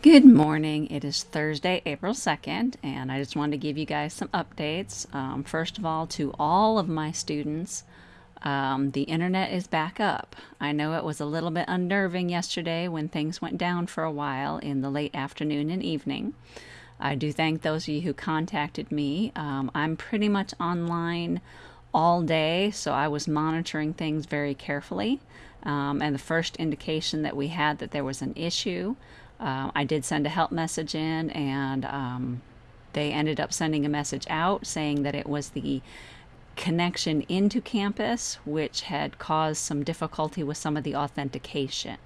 Good morning. It is Thursday, April 2nd, and I just wanted to give you guys some updates. Um, first of all, to all of my students, um, the internet is back up. I know it was a little bit unnerving yesterday when things went down for a while in the late afternoon and evening. I do thank those of you who contacted me. Um, I'm pretty much online all day, so I was monitoring things very carefully. Um, and the first indication that we had that there was an issue uh, I did send a help message in, and um, they ended up sending a message out saying that it was the connection into campus which had caused some difficulty with some of the authentication.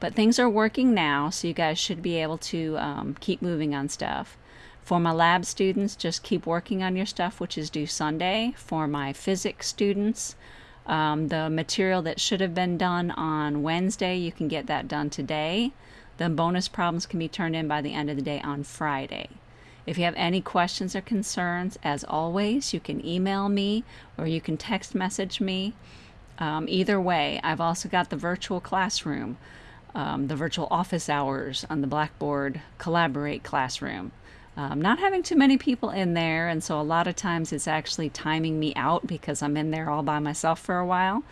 But things are working now, so you guys should be able to um, keep moving on stuff. For my lab students, just keep working on your stuff, which is due Sunday. For my physics students, um, the material that should have been done on Wednesday, you can get that done today. The bonus problems can be turned in by the end of the day on Friday. If you have any questions or concerns, as always, you can email me or you can text message me. Um, either way, I've also got the virtual classroom, um, the virtual office hours on the Blackboard Collaborate classroom. Um, not having too many people in there, and so a lot of times it's actually timing me out because I'm in there all by myself for a while.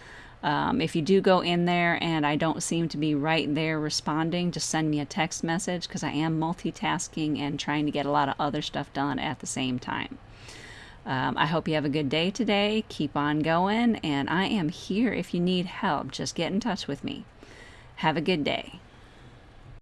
Um, if you do go in there and I don't seem to be right there responding, just send me a text message because I am multitasking and trying to get a lot of other stuff done at the same time. Um, I hope you have a good day today. Keep on going, and I am here if you need help. Just get in touch with me. Have a good day.